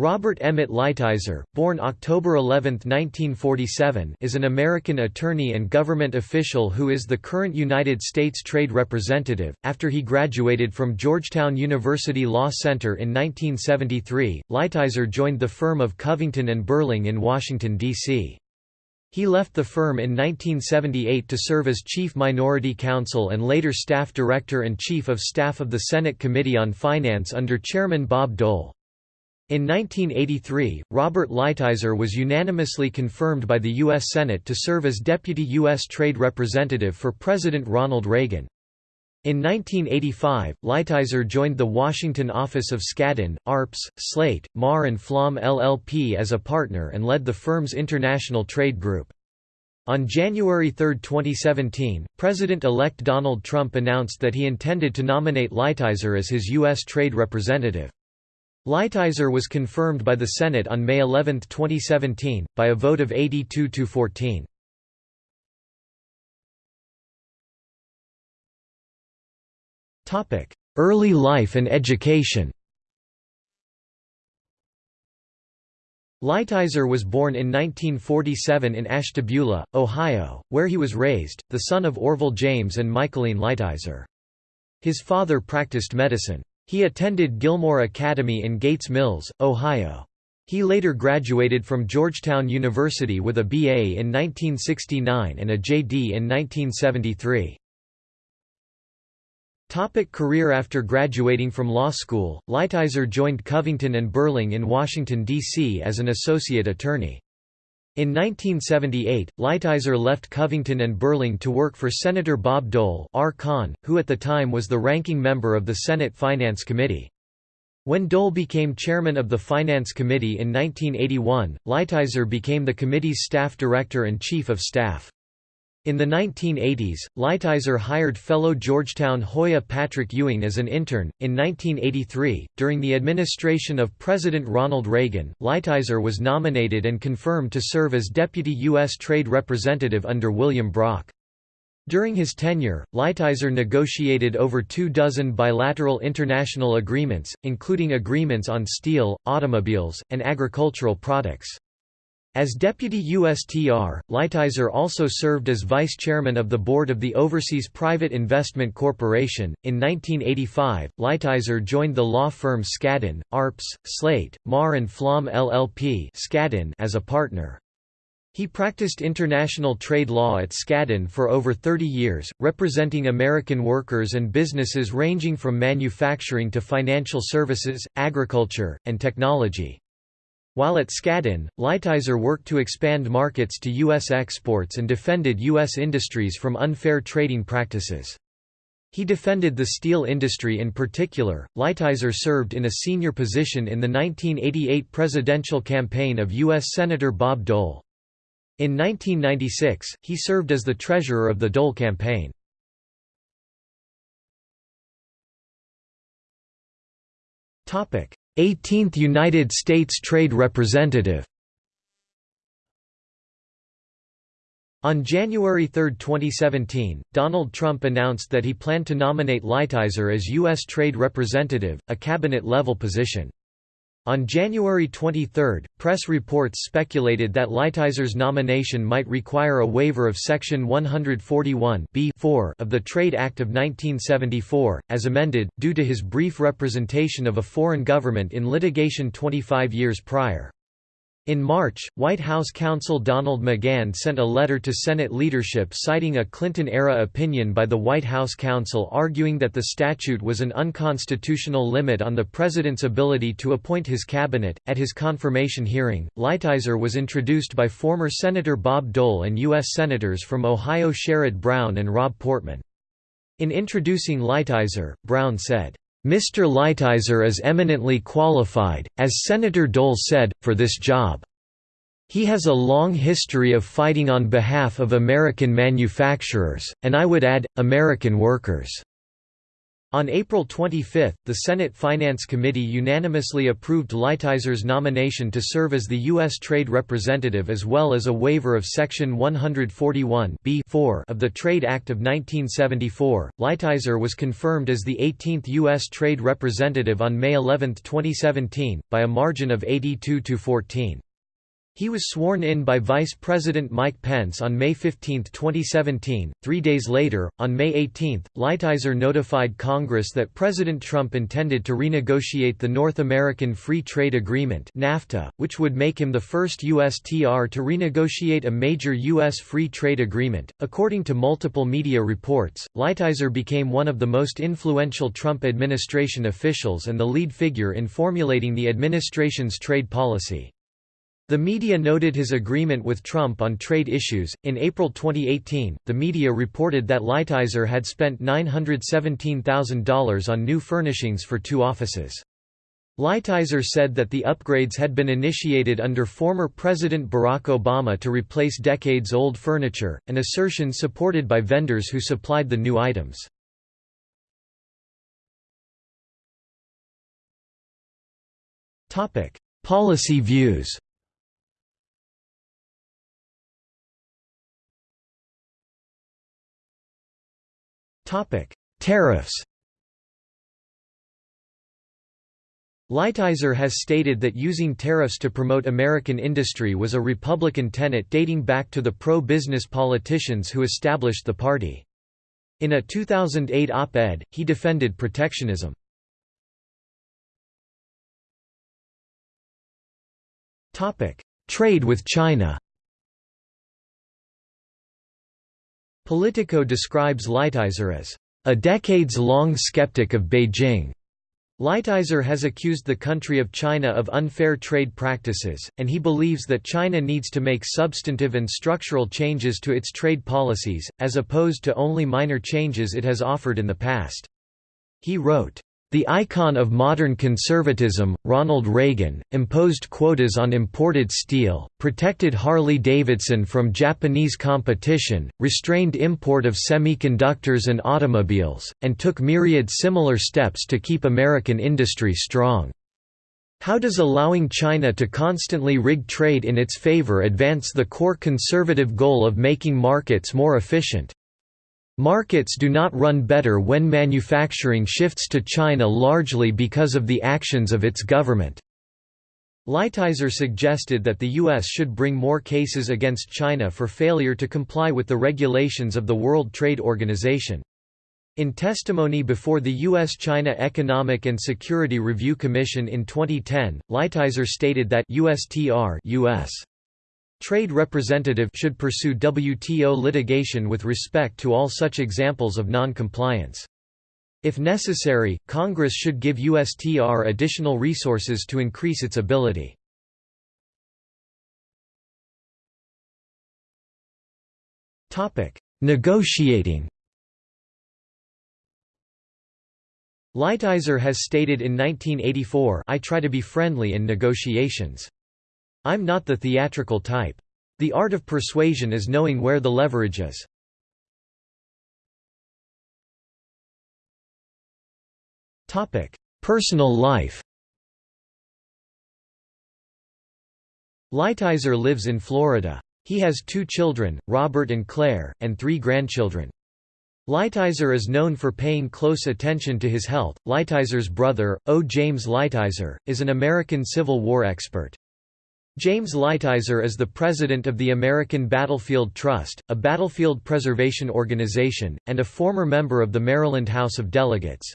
Robert Emmett Lighthizer, born October 11, 1947 is an American attorney and government official who is the current United States Trade Representative. After he graduated from Georgetown University Law Center in 1973, Lighthizer joined the firm of Covington and Burling in Washington, D.C. He left the firm in 1978 to serve as Chief Minority Counsel and later Staff Director and Chief of Staff of the Senate Committee on Finance under Chairman Bob Dole. In 1983, Robert Lighthizer was unanimously confirmed by the U.S. Senate to serve as Deputy U.S. Trade Representative for President Ronald Reagan. In 1985, Lighthizer joined the Washington office of Skadden, Arps, Slate, Meagher and Flom LLP as a partner and led the firm's international trade group. On January 3, 2017, President-elect Donald Trump announced that he intended to nominate Lighthizer as his U.S. trade representative. Lighthizer was confirmed by the Senate on May 11, 2017, by a vote of 82 to 14. Topic: Early life and education. Lighthizer was born in 1947 in Ashtabula, Ohio, where he was raised, the son of Orville James and Michaeline Lighthizer. His father practiced medicine. He attended Gilmour Academy in Gates Mills, Ohio. He later graduated from Georgetown University with a BA in 1969 and a JD in 1973. Topic career After graduating from law school, Lighthizer joined Covington and Burling in Washington, D.C. as an associate attorney. In 1978, Lighthizer left Covington and Burling to work for Senator Bob Dole R. Con, who at the time was the ranking member of the Senate Finance Committee. When Dole became chairman of the Finance Committee in 1981, Lighthizer became the committee's staff director and chief of staff. In the 1980s, Lighthizer hired fellow Georgetown Hoya Patrick Ewing as an intern. In 1983, during the administration of President Ronald Reagan, Lighthizer was nominated and confirmed to serve as Deputy U.S. Trade Representative under William Brock. During his tenure, Lighthizer negotiated over two dozen bilateral international agreements, including agreements on steel, automobiles, and agricultural products. As deputy USTR, Lighthizer also served as vice chairman of the board of the Overseas Private Investment Corporation. In 1985, Lighthizer joined the law firm Skadden, Arps, Slate, Meagher and Flom LLP Skadden as a partner. He practiced international trade law at Skadden for over 30 years, representing American workers and businesses ranging from manufacturing to financial services, agriculture, and technology. While at Skadden, Lighthizer worked to expand markets to U.S. exports and defended U.S. industries from unfair trading practices. He defended the steel industry in particular. Lighthizer served in a senior position in the 1988 presidential campaign of U.S. Senator Bob Dole. In 1996, he served as the treasurer of the Dole campaign. 18th United States Trade Representative On January 3, 2017, Donald Trump announced that he planned to nominate Lighthizer as U.S. Trade Representative, a cabinet-level position. On January 23, press reports speculated that Lighthizer's nomination might require a waiver of Section 141 of the Trade Act of 1974, as amended, due to his brief representation of a foreign government in litigation 25 years prior. In March, White House counsel Donald McGahn sent a letter to Senate leadership citing a Clinton-era opinion by the White House counsel arguing that the statute was an unconstitutional limit on the president's ability to appoint his cabinet. At his confirmation hearing, Lighthizer was introduced by former Senator Bob Dole and U.S. Senators from Ohio Sherrod Brown and Rob Portman. In introducing Lighthizer, Brown said, Mr. Lighthizer is eminently qualified, as Senator Dole said, for this job. He has a long history of fighting on behalf of American manufacturers, and I would add, American workers. On April 25, the Senate Finance Committee unanimously approved Lighthizer nomination to serve as the U.S. Trade Representative as well as a waiver of Section 141 of the Trade Act of 1974. Lighthizer was confirmed as the 18th U.S. Trade Representative on May 11, 2017, by a margin of 82 to 14. He was sworn in by Vice President Mike Pence on May 15, 2017. Three days later, on May 18, Lighthizer notified Congress that President Trump intended to renegotiate the North American Free Trade Agreement (NAFTA), which would make him the first U.S. TR to renegotiate a major U.S. free trade agreement. According to multiple media reports, Lighthizer became one of the most influential Trump administration officials and the lead figure in formulating the administration's trade policy. The media noted his agreement with Trump on trade issues. In April 2018, the media reported that Lighthizer had spent $917,000 on new furnishings for two offices. Lighthizer said that the upgrades had been initiated under former President Barack Obama to replace decades-old furniture, an assertion supported by vendors who supplied the new items. Policy views Tariffs Lighthizer has stated that using tariffs to promote American industry was a Republican tenet dating back to the pro-business politicians who established the party. In a 2008 op-ed, he defended protectionism. Trade with China Politico describes Lighthizer as a decades-long skeptic of Beijing. Lighthizer has accused the country of China of unfair trade practices, and he believes that China needs to make substantive and structural changes to its trade policies, as opposed to only minor changes it has offered in the past. He wrote, the icon of modern conservatism, Ronald Reagan, imposed quotas on imported steel, protected Harley-Davidson from Japanese competition, restrained import of semiconductors and automobiles, and took myriad similar steps to keep American industry strong. How does allowing China to constantly rig trade in its favor advance the core conservative goal of making markets more efficient? Markets do not run better when manufacturing shifts to China largely because of the actions of its government. Lighthizer suggested that the U.S. should bring more cases against China for failure to comply with the regulations of the World Trade Organization. In testimony before the U.S.-China Economic and Security Review Commission in 2010, Lighthizer stated that USTR US Trade representative should pursue WTO litigation with respect to all such examples of non-compliance. If necessary, Congress should give USTR additional resources to increase its ability. Negotiating Lighthizer has stated in 1984 I try to be friendly in negotiations. I'm not the theatrical type. The art of persuasion is knowing where the leverage is. Personal life Lighthizer lives in Florida. He has two children, Robert and Claire, and three grandchildren. Lighthizer is known for paying close attention to his health. Lighthizer's brother, O. James Lighthizer, is an American Civil War expert. James Lighthizer is the president of the American Battlefield Trust, a battlefield preservation organization, and a former member of the Maryland House of Delegates.